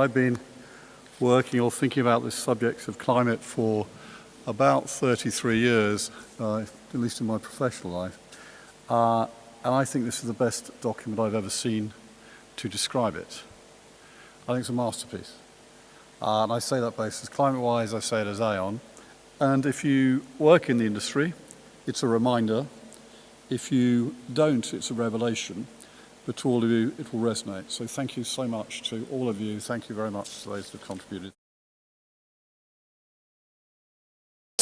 I've been working or thinking about this subject of climate for about 33 years, uh, at least in my professional life. Uh, and I think this is the best document I've ever seen to describe it. I think it's a masterpiece. Uh, and I say that both as climate-wise, I say it as Aon. And if you work in the industry, it's a reminder. If you don't, it's a revelation. but to all of you, it will resonate. So thank you so much to all of you. Thank you very much to those who have contributed.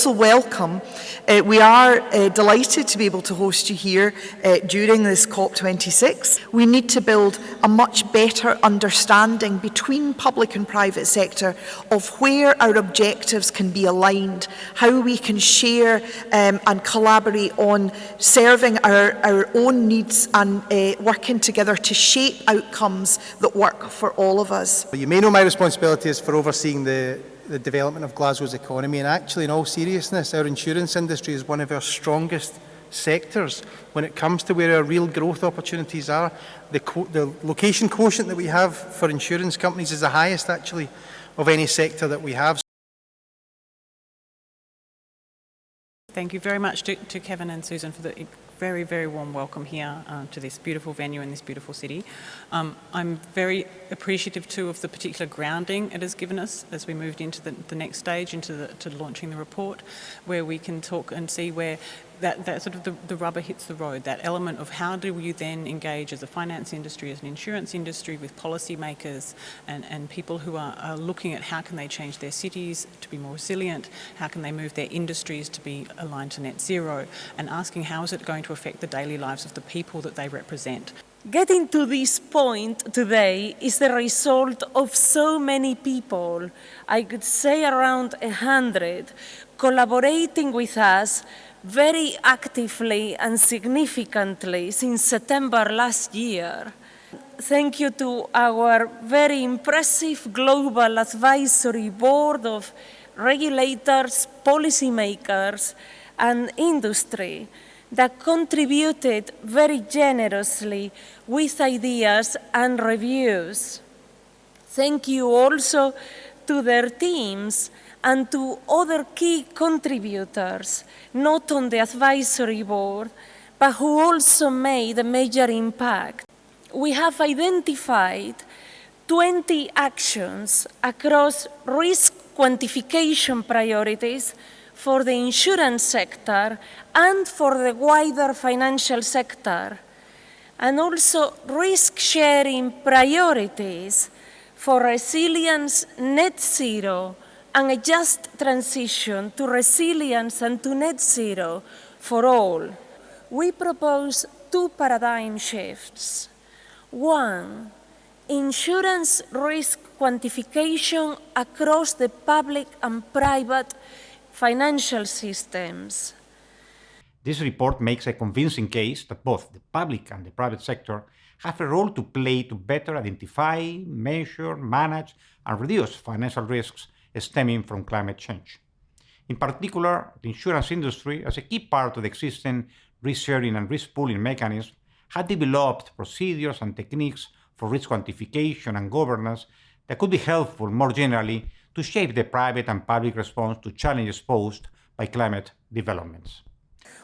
Also welcome. Uh, we are uh, delighted to be able to host you here uh, during this COP26. We need to build a much better understanding between public and private sector of where our objectives can be aligned, how we can share um, and collaborate on serving our, our own needs and uh, working together to shape outcomes that work for all of us. You may know my responsibility is for overseeing the the development of Glasgow's economy. And actually, in all seriousness, our insurance industry is one of our strongest sectors when it comes to where our real growth opportunities are. The, the location quotient that we have for insurance companies is the highest, actually, of any sector that we have. Thank you very much to, to Kevin and Susan for the very, very warm welcome here uh, to this beautiful venue in this beautiful city. Um, I'm very appreciative too of the particular grounding it has given us as we moved into the, the next stage, into the, to launching the report, where we can talk and see where that, that sort of the, the rubber hits the road, that element of how do you then engage as a finance industry, as an insurance industry with policymakers and, and people who are, are looking at how can they change their cities to be more resilient, how can they move their industries to be aligned to net zero, and asking how is it going to affect the daily lives of the people that they represent. Getting to this point today is the result of so many people, I could say around a hundred, collaborating with us very actively and significantly since September last year. Thank you to our very impressive global advisory board of regulators, policymakers, and industry that contributed very generously with ideas and reviews. Thank you also to their teams and to other key contributors, not on the advisory board, but who also made a major impact. We have identified 20 actions across risk quantification priorities for the insurance sector and for the wider financial sector, and also risk-sharing priorities for resilience net zero and a just transition to resilience and to net zero for all. We propose two paradigm shifts. One, insurance risk quantification across the public and private financial systems. This report makes a convincing case that both the public and the private sector have a role to play to better identify, measure, manage, and reduce financial risks stemming from climate change. In particular, the insurance industry, as a key part of the existing risk-sharing and risk-pooling mechanism, had developed procedures and techniques for risk quantification and governance that could be helpful more generally to shape the private and public response to challenges posed by climate developments.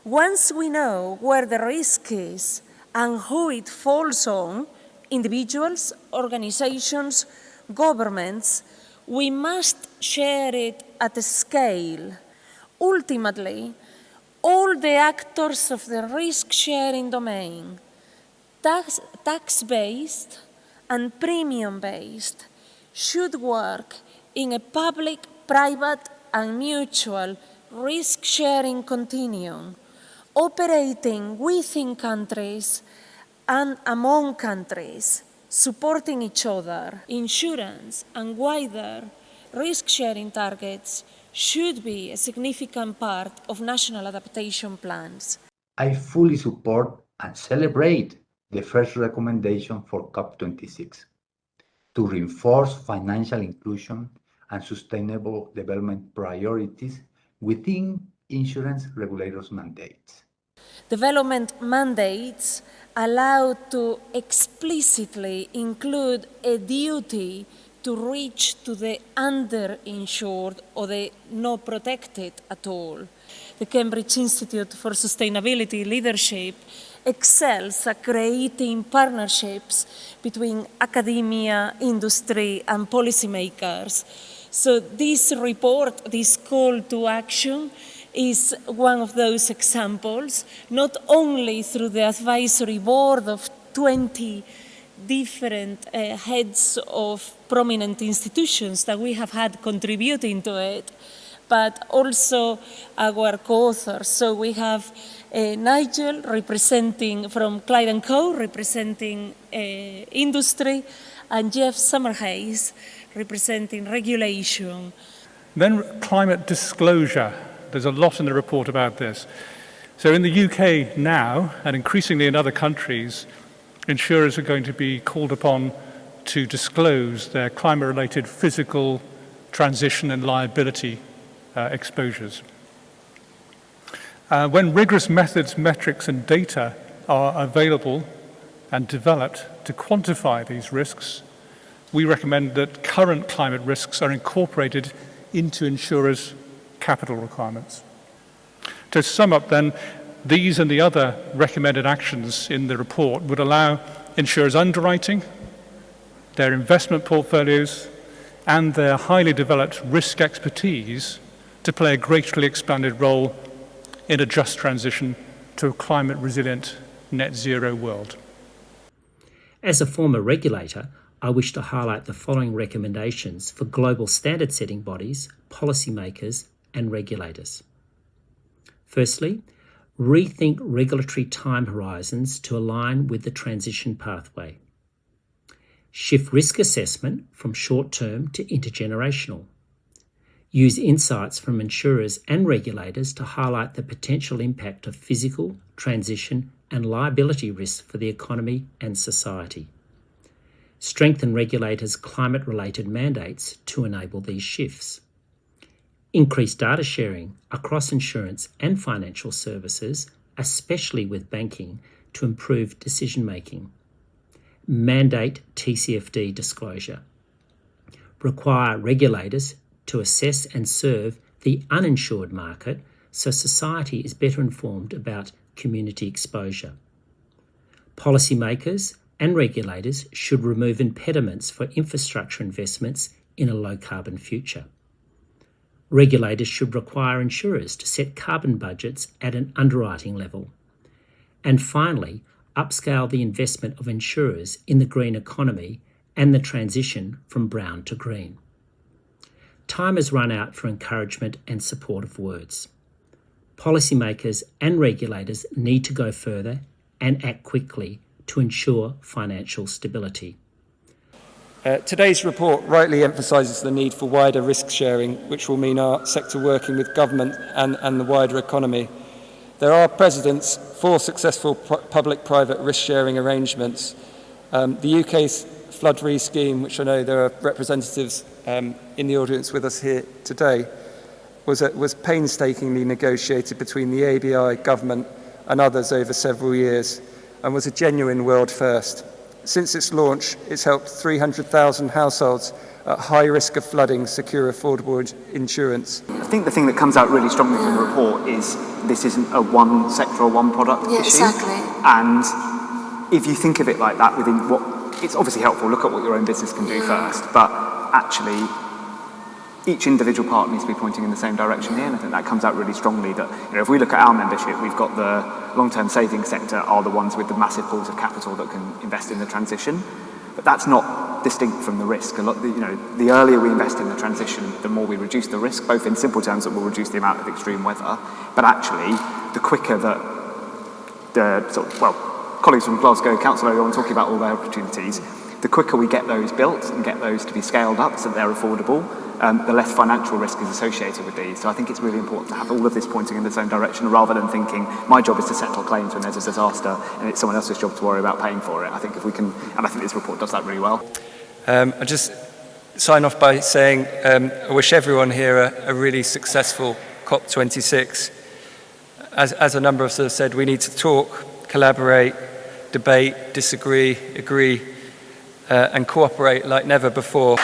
Once we know where the risk is and who it falls on, individuals, organizations, governments, we must share it at a scale. Ultimately, all the actors of the risk-sharing domain, tax-based tax and premium-based, should work in a public, private and mutual risk-sharing continuum, operating within countries and among countries supporting each other, insurance and wider risk-sharing targets should be a significant part of national adaptation plans. I fully support and celebrate the first recommendation for COP26 to reinforce financial inclusion and sustainable development priorities within insurance regulators' mandates. Development mandates allowed to explicitly include a duty to reach to the underinsured or the not protected at all. The Cambridge Institute for Sustainability Leadership excels at creating partnerships between academia, industry, and policymakers. So this report, this call to action, is one of those examples, not only through the advisory board of 20 different uh, heads of prominent institutions that we have had contributing to it, but also our co-authors. So we have uh, Nigel representing from Clyde & Co, representing uh, industry, and Jeff Summerhays representing regulation. Then climate disclosure. There's a lot in the report about this. So in the UK now, and increasingly in other countries, insurers are going to be called upon to disclose their climate-related physical transition and liability uh, exposures. Uh, when rigorous methods, metrics and data are available and developed to quantify these risks, we recommend that current climate risks are incorporated into insurers' capital requirements. To sum up then, these and the other recommended actions in the report would allow insurers underwriting, their investment portfolios, and their highly developed risk expertise to play a greatly expanded role in a just transition to a climate resilient net zero world. As a former regulator, I wish to highlight the following recommendations for global standard setting bodies, policymakers, and regulators. Firstly, rethink regulatory time horizons to align with the transition pathway. Shift risk assessment from short term to intergenerational. Use insights from insurers and regulators to highlight the potential impact of physical, transition, and liability risks for the economy and society. Strengthen regulators' climate related mandates to enable these shifts increase data sharing across insurance and financial services, especially with banking, to improve decision making. Mandate TCFD disclosure. Require regulators to assess and serve the uninsured market so society is better informed about community exposure. Policymakers and regulators should remove impediments for infrastructure investments in a low carbon future. Regulators should require insurers to set carbon budgets at an underwriting level. And finally, upscale the investment of insurers in the green economy and the transition from brown to green. Time has run out for encouragement and supportive words. Policymakers and regulators need to go further and act quickly to ensure financial stability. Uh, today's report rightly emphasises the need for wider risk sharing, which will mean our sector working with government and, and the wider economy. There are precedents for successful public-private risk sharing arrangements. Um, the UK's flood re scheme, which I know there are representatives um, in the audience with us here today, was, a, was painstakingly negotiated between the ABI, government and others over several years and was a genuine world first. Since its launch, it's helped 300,000 households at high risk of flooding secure affordable insurance. I think the thing that comes out really strongly from the report is this isn't a one sector or one product yeah, issue. Exactly. And if you think of it like that within what, it's obviously helpful, look at what your own business can do yeah. first, but actually each individual part needs to be pointing in the same direction here, and I think that comes out really strongly that, you know, if we look at our membership, we've got the long-term savings sector are the ones with the massive pools of capital that can invest in the transition, but that's not distinct from the risk. A lot, you know, the earlier we invest in the transition, the more we reduce the risk, both in simple terms that will reduce the amount of extreme weather, but actually, the quicker that the, sort of, well, colleagues from Glasgow Council are on talking about all their opportunities, the quicker we get those built and get those to be scaled up so that they're affordable, um, the less financial risk is associated with these. So I think it's really important to have all of this pointing in the same direction rather than thinking my job is to settle claims when there's a disaster and it's someone else's job to worry about paying for it. I think if we can, and I think this report does that really well. Um, I just sign off by saying um, I wish everyone here a, a really successful COP26. As, as a number of us have said, we need to talk, collaborate, debate, disagree, agree, uh, and cooperate like never before.